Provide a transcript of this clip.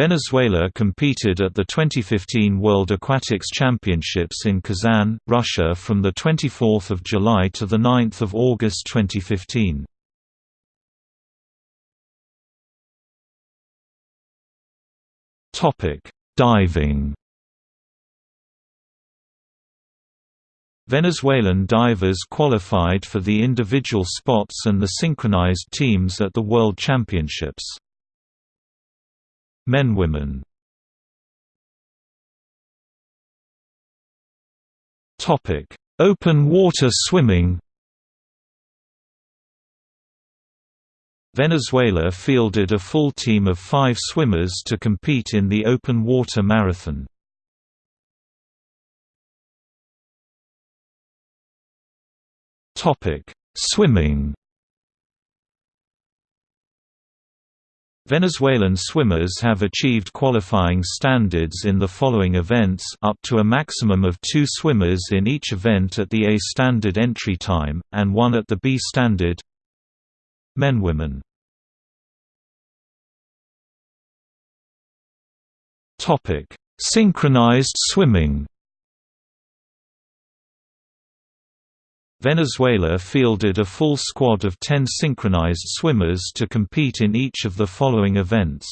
Venezuela competed at the 2015 World Aquatics Championships in Kazan, Russia from 24 July to 9 August 2015. Diving Venezuelan divers qualified for the individual spots and the synchronized teams at the World Championships. Men Women Topic: Open water swimming. Venezuela fielded a full team of 5 swimmers to compete in the open water marathon. Topic: Swimming Venezuelan swimmers have achieved qualifying standards in the following events up to a maximum of two swimmers in each event at the A standard entry time, and one at the B standard. Men-Women Synchronized swimming Venezuela fielded a full squad of 10 synchronized swimmers to compete in each of the following events.